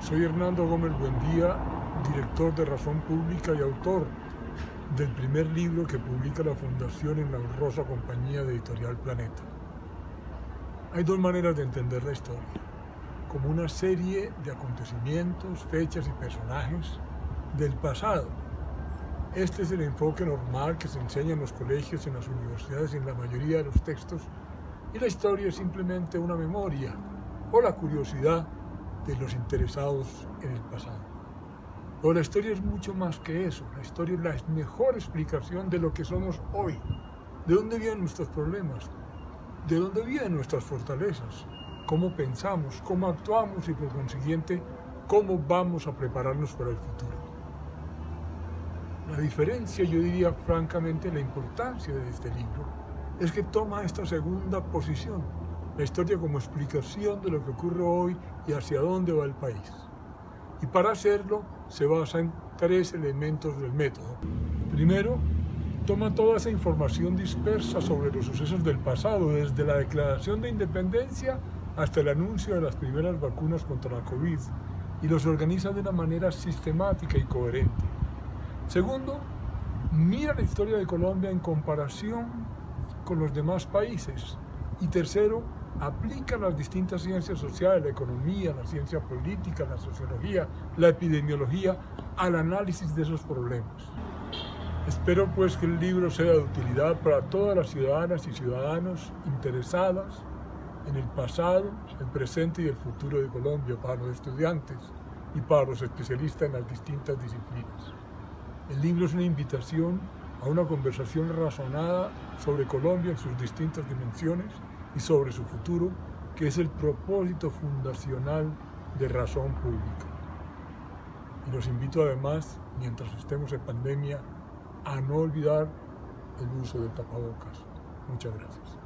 Soy Hernando Gómez Buendía, director de Razón Pública y autor del primer libro que publica la Fundación en la honrosa compañía de Editorial Planeta. Hay dos maneras de entender la historia, como una serie de acontecimientos, fechas y personajes del pasado. Este es el enfoque normal que se enseña en los colegios, en las universidades y en la mayoría de los textos, y la historia es simplemente una memoria o la curiosidad de los interesados en el pasado. Pero la historia es mucho más que eso. La historia es la mejor explicación de lo que somos hoy. ¿De dónde vienen nuestros problemas? ¿De dónde vienen nuestras fortalezas? ¿Cómo pensamos? ¿Cómo actuamos? Y por consiguiente, ¿cómo vamos a prepararnos para el futuro? La diferencia, yo diría francamente, la importancia de este libro, es que toma esta segunda posición, la historia como explicación de lo que ocurre hoy y hacia dónde va el país. Y para hacerlo se basa en tres elementos del método. Primero, toma toda esa información dispersa sobre los sucesos del pasado, desde la declaración de independencia hasta el anuncio de las primeras vacunas contra la COVID, y los organiza de una manera sistemática y coherente. Segundo, mira la historia de Colombia en comparación con los demás países. Y tercero, aplica las distintas ciencias sociales, la economía, la ciencia política, la sociología, la epidemiología, al análisis de esos problemas. Espero pues que el libro sea de utilidad para todas las ciudadanas y ciudadanos interesadas en el pasado, el presente y el futuro de Colombia, para los estudiantes y para los especialistas en las distintas disciplinas. El libro es una invitación a una conversación razonada sobre Colombia en sus distintas dimensiones y sobre su futuro, que es el propósito fundacional de Razón Pública. Y los invito además, mientras estemos en pandemia, a no olvidar el uso del tapabocas. Muchas gracias.